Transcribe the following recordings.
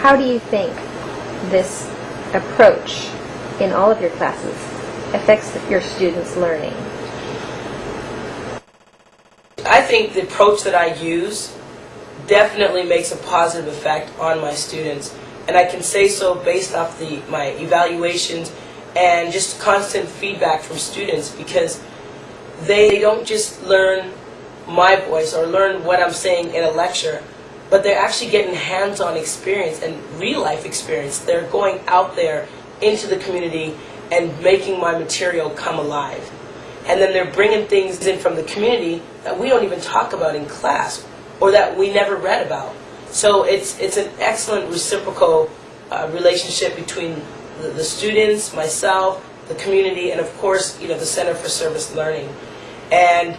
how do you think this approach in all of your classes affects your students' learning? I think the approach that I use definitely makes a positive effect on my students. And I can say so based off the, my evaluations and just constant feedback from students because they don't just learn my voice or learn what I'm saying in a lecture, but they're actually getting hands-on experience and real-life experience. They're going out there into the community and making my material come alive. And then they're bringing things in from the community that we don't even talk about in class or that we never read about. So it's, it's an excellent reciprocal uh, relationship between the, the students, myself, the community, and of course, you know, the Center for Service Learning. And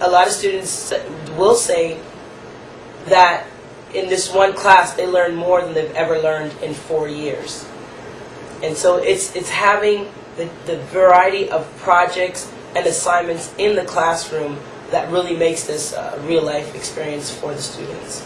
a lot of students will say that in this one class they learn more than they've ever learned in four years. And so it's, it's having the, the variety of projects and assignments in the classroom that really makes this a real life experience for the students.